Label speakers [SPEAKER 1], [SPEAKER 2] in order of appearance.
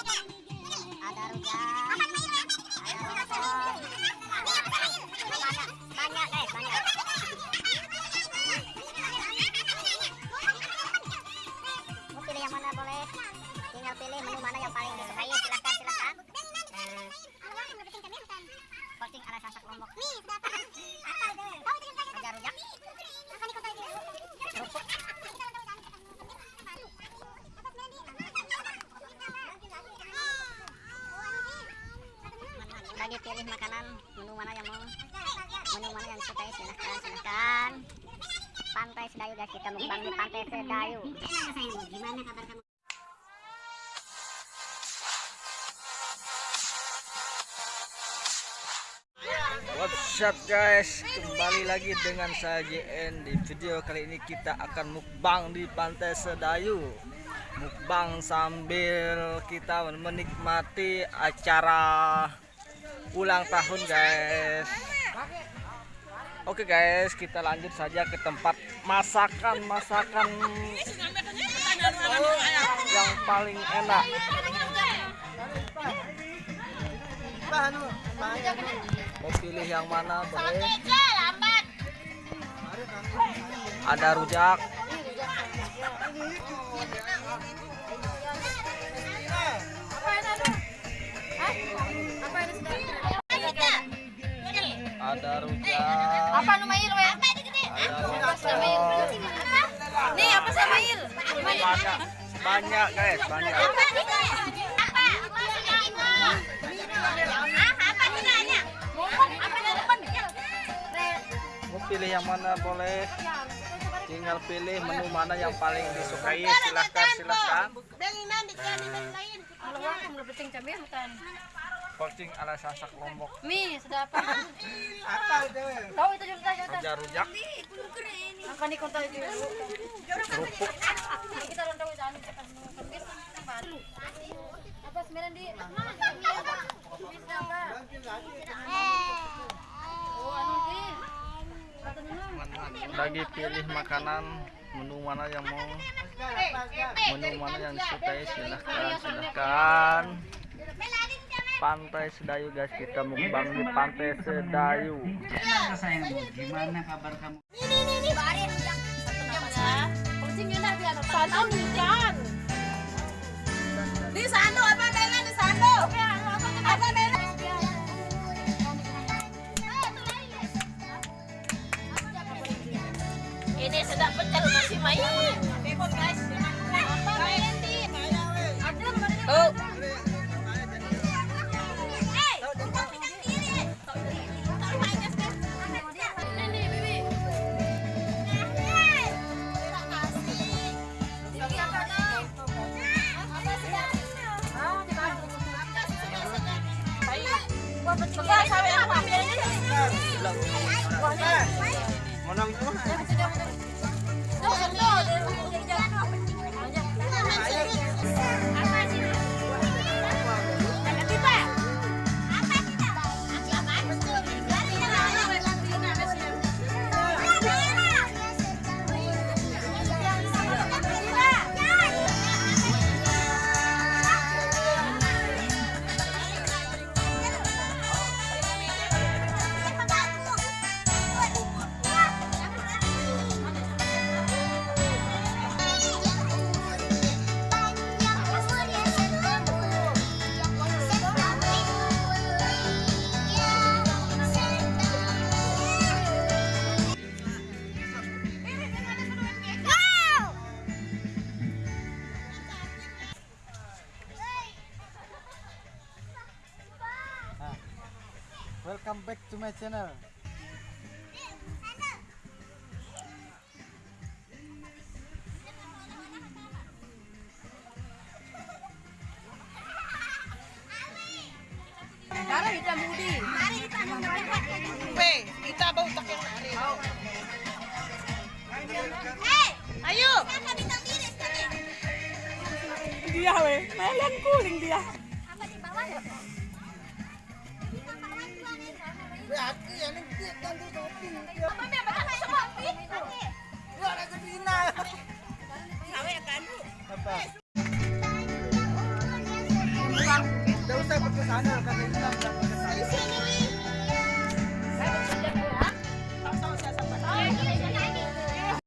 [SPEAKER 1] Ada rujak. Ada. Banyak guys, banyak. Mau pilih yang mana boleh? Tinggal pilih menu mana yang paling disukai. Silakan, silakan. Eh, Posting ala sasak lombok. Ada rujak. Bagi pilih makanan menu mana yang mau? Menu mana yang disukai silahkan silahkan. Pantai sedayu guys. Kita mukbang di pantai sedayu. Gimana kabar kamu?
[SPEAKER 2] What's up guys? Kembali lagi dengan saya JN Di video kali ini kita akan mukbang di Pantai Sedayu. Mukbang sambil kita menikmati acara ulang tahun guys. Oke guys kita lanjut saja ke tempat masakan-masakan yang paling enak. Mau pilih yang mana boleh? Ada rujak
[SPEAKER 3] Apa Numail we?
[SPEAKER 2] Ada opor
[SPEAKER 3] Nih apa sama Il?
[SPEAKER 2] Banyak Banyak guys. Banyak. Mau pilih yang mana boleh? Tinggal pilih menu mana yang paling disukai. Silahkan silahkan.
[SPEAKER 3] Kalau wah kamu penting cabai bukan.
[SPEAKER 2] Posting ala sasak lombok.
[SPEAKER 3] Mi, sudah apa? Tahu itu juga kita.
[SPEAKER 2] Ada rujak
[SPEAKER 3] Apa nih kota itu?
[SPEAKER 2] Kerupuk.
[SPEAKER 3] Kita orang tahu jangan kita kebis baru. Apa sembilan di? Bisa apa? Oh, anu.
[SPEAKER 2] Bagi pilih makanan Menu mana yang mau? Menu mana yang disukai Silahkan silahkan Pantai Sedayu guys Kita mukbang di Pantai Sedayu
[SPEAKER 4] Gimana kabar kamu?
[SPEAKER 3] Kucingnya nak biar satu hujan. Di sando apa Bella di sando? Apa Bella? Ini sedap pecel masih main. guys. Oh.
[SPEAKER 2] Menang semua.
[SPEAKER 4] Welcome back to my channel.
[SPEAKER 3] Darah hitam budi.
[SPEAKER 5] kita bau tak yang lari.
[SPEAKER 3] Ayo.
[SPEAKER 5] Dia we, melen kuling dia. Berarti yang ini dia kan dia topi. Dia ada kedina.
[SPEAKER 4] Apa?
[SPEAKER 5] pakai sandal.